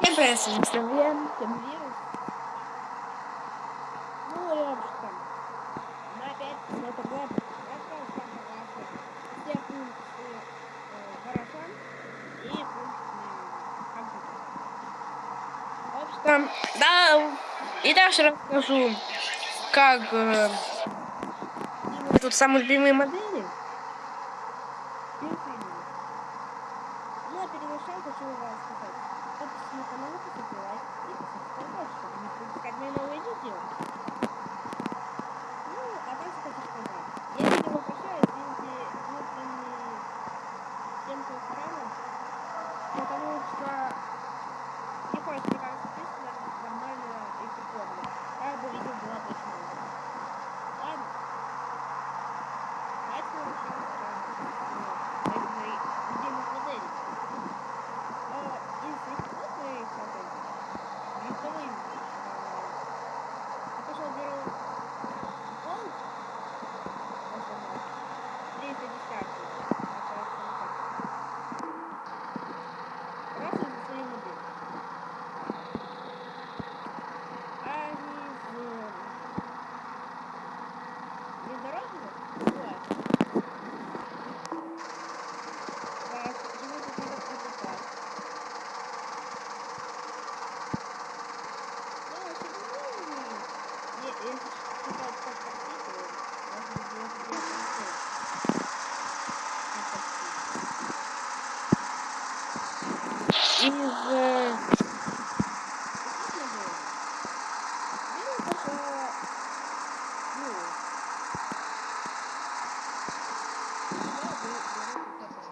Всем привет, вами Славен, Тем Вирус. Ну и вообще, мы опять на это. Я что это все функции э, и. В общем, да, и дальше расскажу, как э, тут самые любимые модели. Ну, а перед началом хочу вам сказать. Подписывайтесь на канал, поставьте лайк и подписывайтесь, чтобы не пропускать мои новые видео. Ну, а дальше хочу сказать. Я видео прощаю, извините, внутренний стенку экрана, потому что не хочется никак записывать нормально и прикольно. Как бы видео было точно. Ладно. Давайте мы начнем с э, моих любимых моделей. Э, из легковых моих моделей, легковым, я пошел беру Golf, 310 Просто за свои модели. А из э, внедорожных, вот, так, почему тут надо покупать? Ну, вообще, ну, е- если считать как такси, то можно было сделать концерт. Как такси. Из э, таких моделей беру только, ну, я беру беру вот это.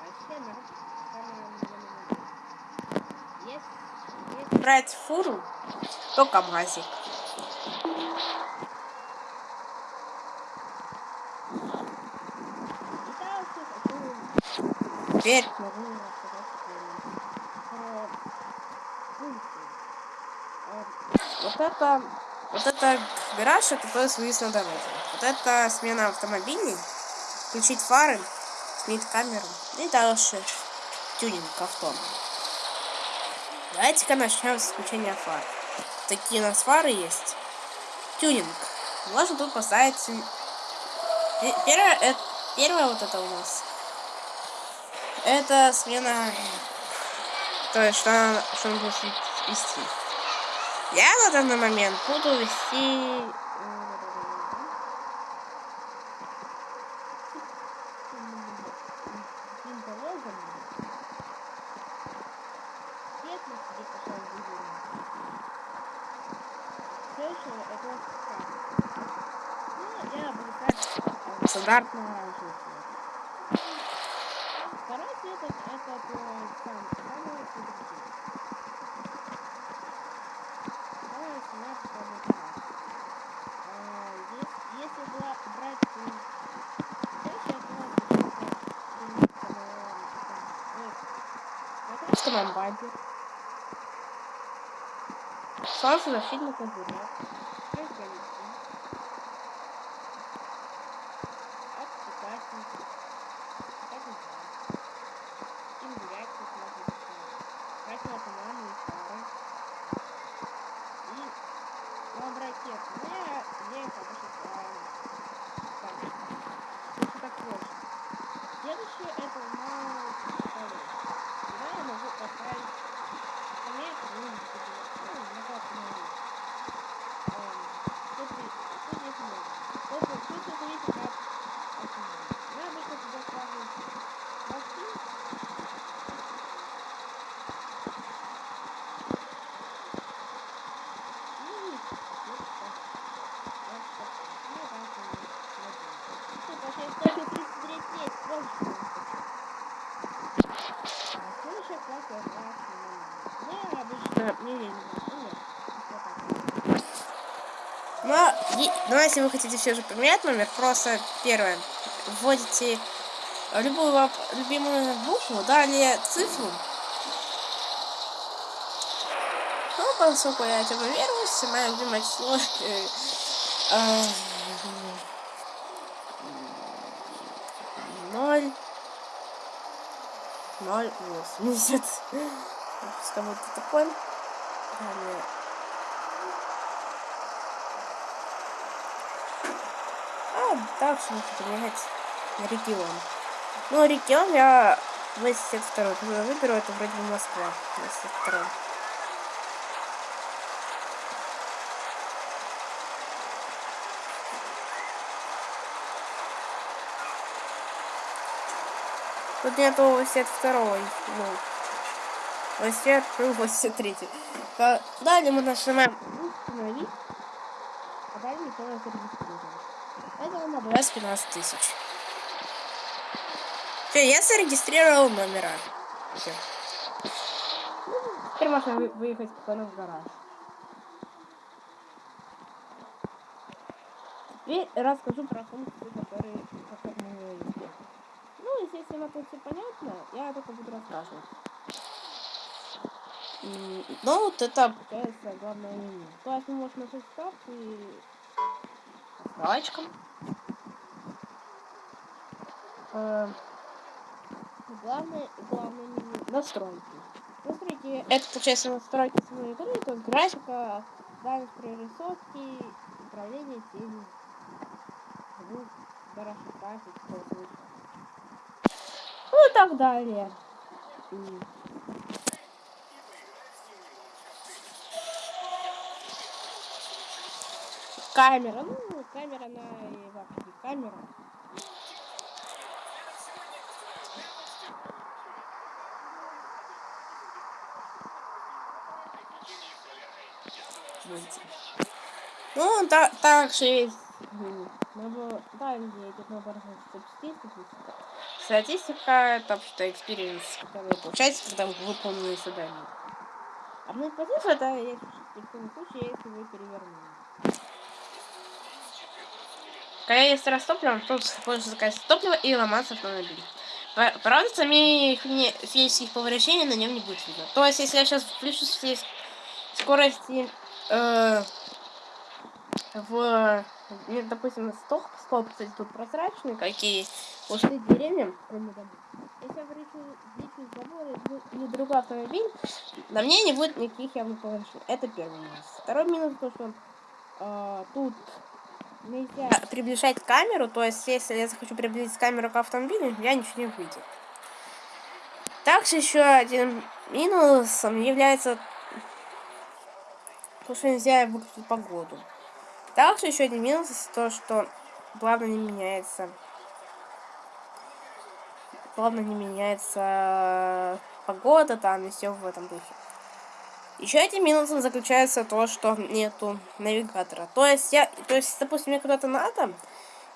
Вообще, самая Есть, брать фуру, то КамАЗик. Теперь Вот это, вот это гараж, это то есть выезд на дорогу. Вот это смена автомобилей, включить фары, сменить камеру и дальше тюнинг авто. Давайте-ка начнем с включения фар. Такие у нас фары есть. Тюнинг. Можно тут поставить... Пе- Первое, э, первое вот это у нас. Это смена... То есть, что, что он будет вести. Я на данный момент буду вести... Каким-то лозом. Свет на себе пошел выделенный. Следующее это как? Ну, я буду ставить э, стандартную оранжевый цвет. Второй цвет это, это то сам, самый продуктивный. Самая цена самый красный. А, ес- Если бра- брать м, следующее, то получается м, самого, м, вот это нам бампер. Солнцезащитный козырек. Разделитель. Обтекатель. Обтекатель. Индиректор можно поставить. Противотуманные фары. И лабракет. Ну, я, я их обычно ставлю. Так. Если так проще. Следующее это у нас второй. Сюда я могу поставить скамейку, ну, ну, на как могу. Эм, Тут, и- тут есть много. Тут, тут это зависит от автомобиля. Я обычно туда ставлю мосты. И вот так. Вот так. Ну, там там Тут вообще только 39 есть. Больше не хочу. А следующая класс я класс Я обычно не лень. Ну, нет. Вот так. Но, е- но если вы хотите все же поменять номер, просто первое, вводите любую любимую букву, далее цифру. Ну, поскольку я этому веруюсь, мое любимое число э, э, ноль 0,80. Пускай будет такой. Далее. Дальше нужно поменять регион. Ну, регион я 82 выберу, это вроде бы Москва. 82 Тут нету 82 ну, 82 83 Далее мы нажимаем установить, а далее не зарегистрирован. Это на 15 тысяч. Все, я зарегистрировал номера. Все. Теперь можно выехать спокойно в гараж. Теперь расскажу про функции, которые, есть. Ну, естественно, тут все понятно, я только буду рассказывать. Ну, вот это, получается, главное меню. То есть мы можем нажать старт и галочкам. Э, главное, главное настройки. Настройки, это, получается, настройки самой игры, то есть графика, дальность прорисовки, управление тенью, звук, хороший график, все это ну и так далее. Камера, ну, камера на вообще камера. Ну, так, так же есть. Набор, да, где идет набор статистики. Статистика это что экспириенс, который получается, когда вы выполнили задание. А мы позицию это в том случае, если вы перевернули. Когда есть раз топливом, то пользуется заказать топливо и ломаться автомобиль. Правда, сами физических повреждений на нем не будет видно. То есть, если я сейчас включу скорости э, в, допустим, стол, стол, кстати, тут прозрачный, какие ушли деревья, кроме домов. Если я включу забор или другой автомобиль, на мне не будет никаких явных повреждений. Это первый минус. Второй минус, то, что э, тут нельзя приближать камеру, то есть если я захочу приблизить камеру к автомобилю, я ничего не увидел. Также еще один минусом является то, что нельзя выключить погоду. Также еще один минус то, что плавно не меняется плавно не меняется погода там и все в этом духе. Еще этим минусом заключается то, что нету навигатора. То есть, я, то есть, допустим, мне куда-то надо,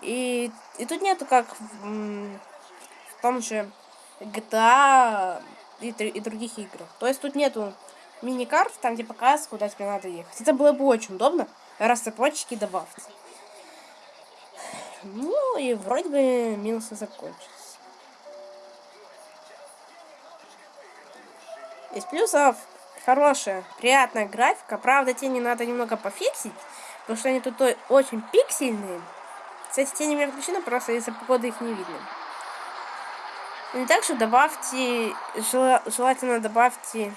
и, и тут нету как в, в том же GTA и, и других играх. То есть тут нету мини-карт, там где показывают, куда тебе надо ехать. Это было бы очень удобно, раз цепочки добавьте. Ну и вроде бы минусы закончились. Из плюсов хорошая, приятная графика. Правда, тени надо немного пофиксить, потому что они тут очень пиксельные. Кстати, тени у меня включены, просто из-за погоды их не видно. И также добавьте, желательно добавьте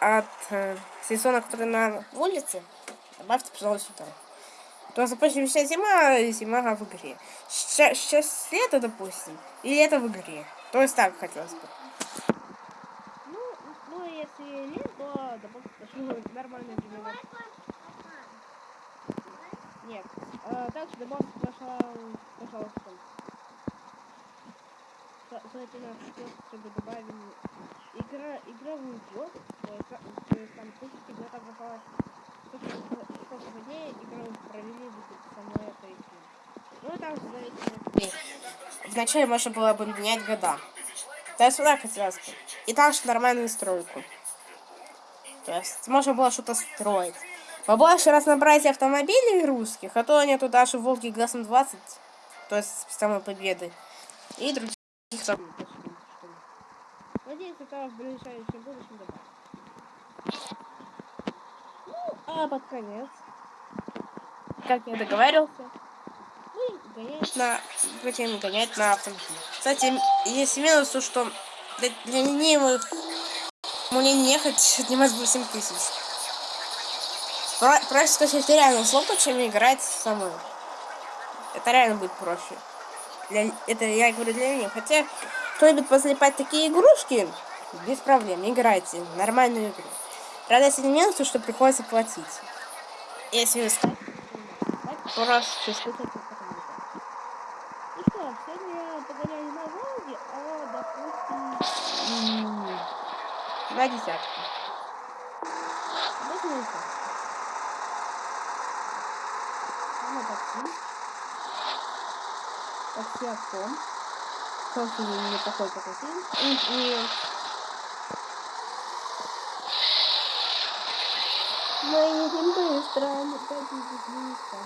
от э, сезона, который на улице, добавьте, пожалуйста, сюда. То есть, допустим, сейчас зима, зима в игре. Сейчас, сейчас лето, допустим, и лето в игре. То есть так хотелось бы если нет, то добавьте нормальный динамик. Нет. А, также добавьте, пожалуйста, желательно, чтобы добавили игра, игровую блок, там там Вначале можно было бы менять года. То есть так хотелось бы. И также нормальную стройку. То есть можно было что-то строить. Побольше разнообразия автомобилей русских, а то нету даже Волги Газом 20, то есть самой победы. И других там. Надеюсь, это в ближайшем будущем добавить. Ну, а под конец, как я договаривался, мы гонять на, будем гонять на автомобиле. Кстати, есть минус, что Для, ленивых мне не ехать отнимать 8 тысяч. Про, проще скачать реально слопа, чем играть самой. Это реально будет проще. Для, это я говорю для ленивых. Хотя, кто-нибудь позалипать такие игрушки, без проблем, играйте. Нормальную игру. Правда, если не то что приходится платить. Если вы скачиваете, просто скачать Ну что, сегодня погоняли на Волге, а, допустим, на десятку. Возьмем так. На такси. Такси Аком. Собственно, не такой такси. И, и Мы едем быстро, близко.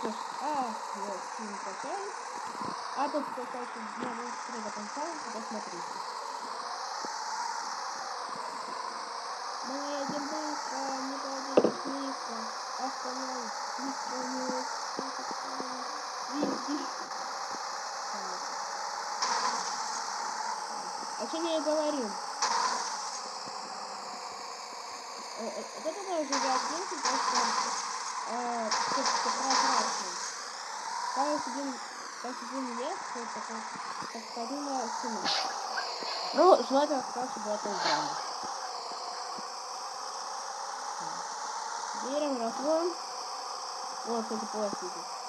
Что ж, а, вот, не прощаюсь. А тут какая-то дня быстро до конца, посмотрите. Мы едем быстро, не подойдите близко. Остановись, близко не Види. О чем я и говорю? вот это тоже за оценки, просто э, прозрачный. Ставишь один, ставишь один лес, вот такой, как старинная стена. Ну, желательно чтобы это убрали. Берем разлом. Вот, кстати, пластик.